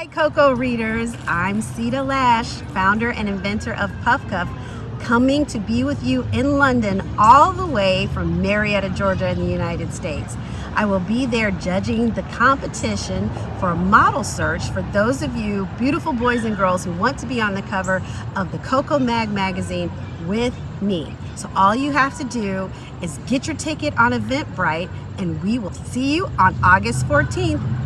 Hi, Coco readers. I'm Sita Lash, founder and inventor of Puff Cuff, coming to be with you in London all the way from Marietta, Georgia in the United States. I will be there judging the competition for a model search for those of you beautiful boys and girls who want to be on the cover of the Coco Mag magazine with me. So all you have to do is get your ticket on Eventbrite and we will see you on August 14th